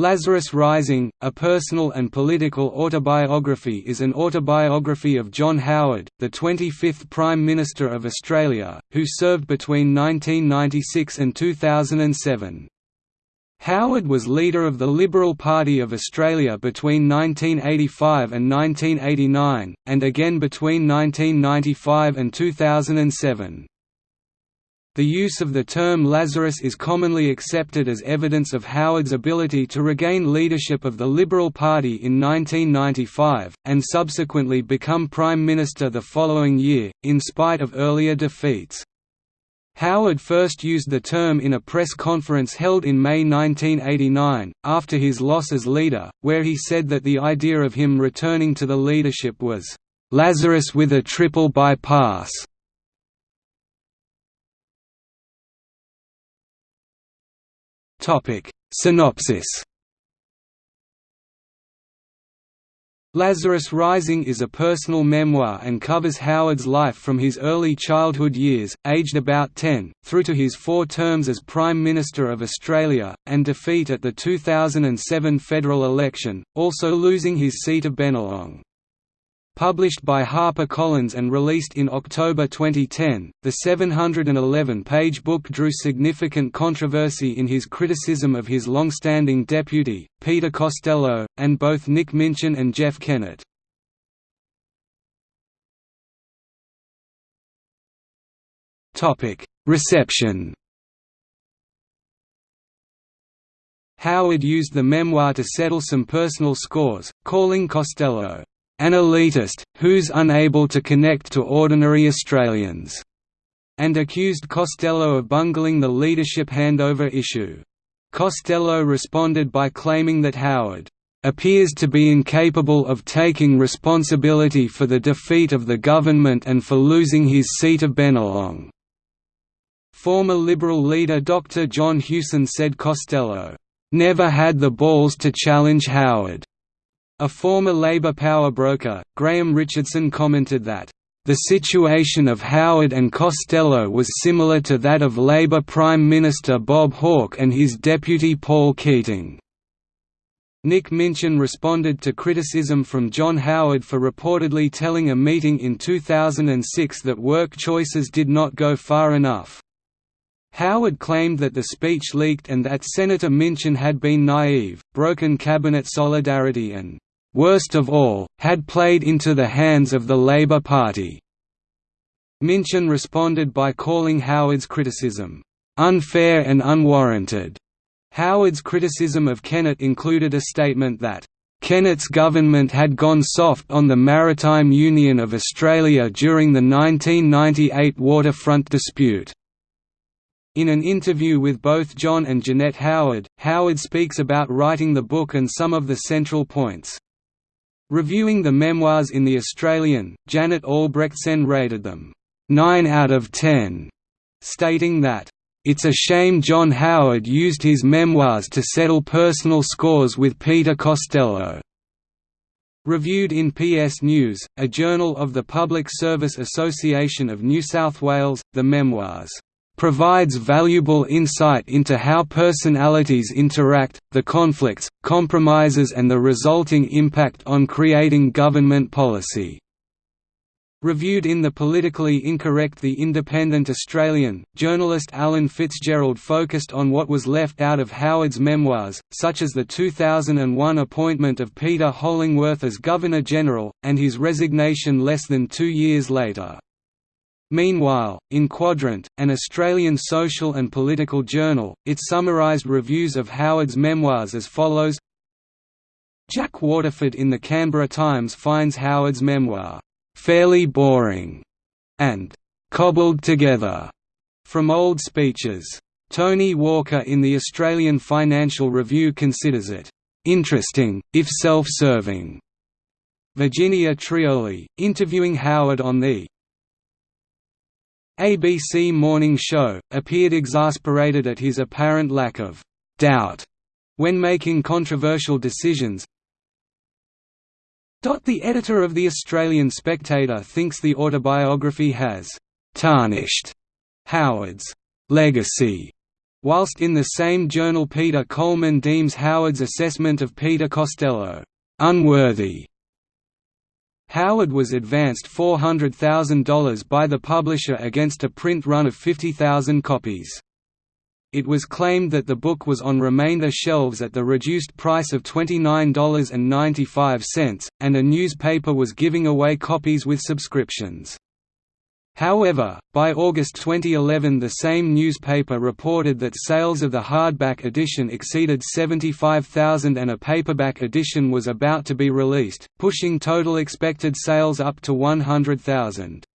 Lazarus Rising, a personal and political autobiography is an autobiography of John Howard, the 25th Prime Minister of Australia, who served between 1996 and 2007. Howard was leader of the Liberal Party of Australia between 1985 and 1989, and again between 1995 and 2007. The use of the term Lazarus is commonly accepted as evidence of Howard's ability to regain leadership of the Liberal Party in 1995, and subsequently become Prime Minister the following year, in spite of earlier defeats. Howard first used the term in a press conference held in May 1989, after his loss as leader, where he said that the idea of him returning to the leadership was, "...Lazarus with a triple bypass." Topic Synopsis Lazarus Rising is a personal memoir and covers Howard's life from his early childhood years, aged about 10, through to his four terms as Prime Minister of Australia, and defeat at the 2007 federal election, also losing his seat of Bennelong. Published by HarperCollins and released in October 2010, the 711-page book drew significant controversy in his criticism of his long-standing deputy, Peter Costello, and both Nick Minchin and Jeff Kennett. Reception Howard used the memoir to settle some personal scores, calling Costello an elitist, who's unable to connect to ordinary Australians, and accused Costello of bungling the leadership handover issue. Costello responded by claiming that Howard appears to be incapable of taking responsibility for the defeat of the government and for losing his seat of Bennelong. Former Liberal leader Dr. John Hewson said Costello, "...never had the balls to challenge Howard." A former Labor power broker, Graham Richardson commented that, "...the situation of Howard and Costello was similar to that of Labor Prime Minister Bob Hawke and his deputy Paul Keating." Nick Minchin responded to criticism from John Howard for reportedly telling a meeting in 2006 that work choices did not go far enough. Howard claimed that the speech leaked and that Senator Minchin had been naive, broken cabinet solidarity and worst of all, had played into the hands of the Labor Party. Minchin responded by calling Howard's criticism, "...unfair and unwarranted." Howard's criticism of Kennett included a statement that, Kennett's government had gone soft on the Maritime Union of Australia during the 1998 waterfront dispute. In an interview with both John and Janette Howard, Howard speaks about writing the book and some of the central points. Reviewing the memoirs in The Australian, Janet Albrechtsen rated them, 9 out of 10, stating that, "...it's a shame John Howard used his memoirs to settle personal scores with Peter Costello." Reviewed in PS News, a journal of the Public Service Association of New South Wales, the memoirs provides valuable insight into how personalities interact, the conflicts, compromises and the resulting impact on creating government policy. Reviewed in the politically incorrect The Independent Australian, journalist Alan Fitzgerald focused on what was left out of Howard's memoirs, such as the 2001 appointment of Peter Hollingworth as Governor-General, and his resignation less than two years later. Meanwhile, in Quadrant, an Australian social and political journal, it summarised reviews of Howard's memoirs as follows Jack Waterford in the Canberra Times finds Howard's memoir, "...fairly boring", and "...cobbled together", from old speeches. Tony Walker in the Australian Financial Review considers it, "...interesting, if self-serving". Virginia Trioli, interviewing Howard on the ABC Morning Show, appeared exasperated at his apparent lack of «doubt» when making controversial decisions. The editor of The Australian Spectator thinks the autobiography has «tarnished» Howard's «legacy» whilst in the same journal Peter Coleman deems Howard's assessment of Peter Costello, "...unworthy." Howard was advanced $400,000 by the publisher against a print run of 50,000 copies. It was claimed that the book was on remainder shelves at the reduced price of $29.95, and a newspaper was giving away copies with subscriptions. However, by August 2011 the same newspaper reported that sales of the hardback edition exceeded 75,000 and a paperback edition was about to be released, pushing total expected sales up to 100,000.